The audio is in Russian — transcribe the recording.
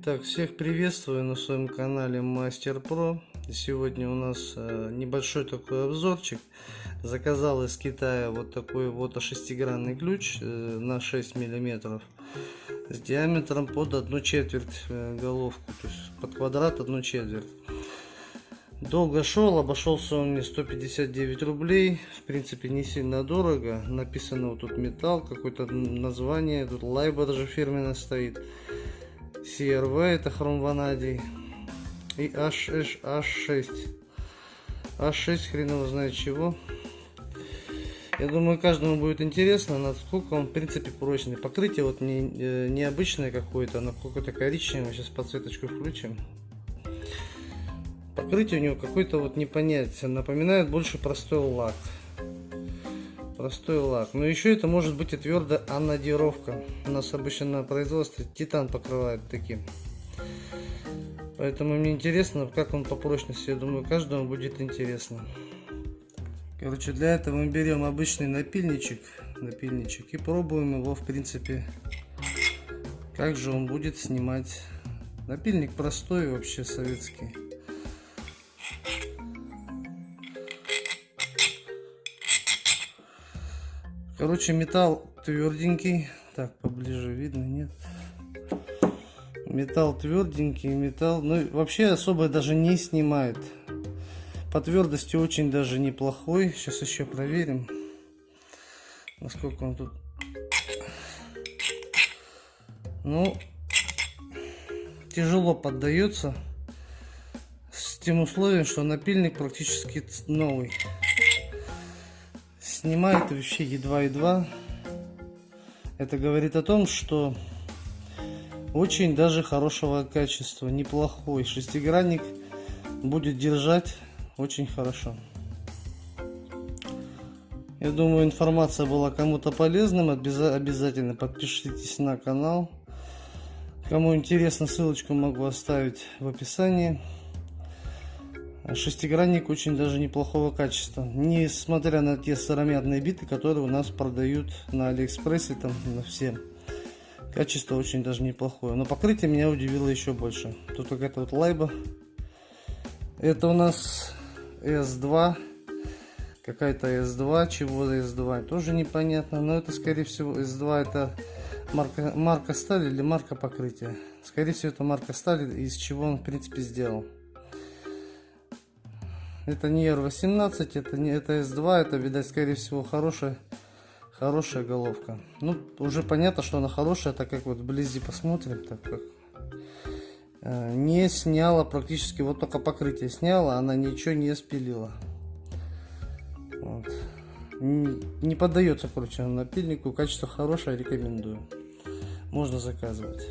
Итак, всех приветствую на своем канале Мастер Про. Сегодня у нас э, небольшой такой обзорчик. Заказал из Китая вот такой вот шестигранный ключ э, на 6 миллиметров с диаметром под одну четверть э, головку, то есть под квадрат одну четверть. Долго шел, обошелся он мне 159 рублей. В принципе, не сильно дорого. Написано вот тут металл, какое-то название. Тут лайба даже фирменная стоит. CRV это хром ванадий. И H6. H6. H6 хрен его знает чего. Я думаю, каждому будет интересно, насколько он, в принципе, прочный. Покрытие вот не, э, необычное какое-то, оно какое-то коричневое. Сейчас подсветочку включим. Покрытие у него какое-то вот непонятное. Напоминает больше простой лак. Простой лак. Но еще это может быть и твердая анодировка. У нас обычно на производстве титан покрывают таким. Поэтому мне интересно, как он по прочности. Я думаю, каждому будет интересно. Короче, для этого мы берем обычный напильничек, напильничек и пробуем его, в принципе, как же он будет снимать. Напильник простой вообще советский. Короче, металл тверденький. Так, поближе видно, нет? Металл тверденький, металл... Ну, вообще особо даже не снимает. По твердости очень даже неплохой. Сейчас еще проверим, насколько он тут... Ну, тяжело поддается. С тем условием, что напильник практически новый снимает вообще едва-едва. Это говорит о том, что очень даже хорошего качества, неплохой. Шестигранник будет держать очень хорошо. Я думаю, информация была кому-то полезным. Обязательно подпишитесь на канал. Кому интересно, ссылочку могу оставить в описании. Шестигранник очень даже неплохого качества. Несмотря на те сыромятные биты, которые у нас продают на Алиэкспрессе, там на все. Качество очень даже неплохое. Но покрытие меня удивило еще больше. Тут какая-то вот лайба. Это у нас S2. Какая-то S2. Чего S2? Тоже непонятно. Но это скорее всего S2 это марка, марка стали или марка покрытия. Скорее всего это марка стали, из чего он в принципе сделал. Это не R18, это не это S2, это, видать, скорее всего, хорошая, хорошая головка. Ну, уже понятно, что она хорошая, так как вот вблизи посмотрим, так как э, не сняла практически, вот только покрытие сняла, она ничего не спилила. Вот. Не, не поддается, короче, напильнику, качество хорошее, рекомендую. Можно заказывать.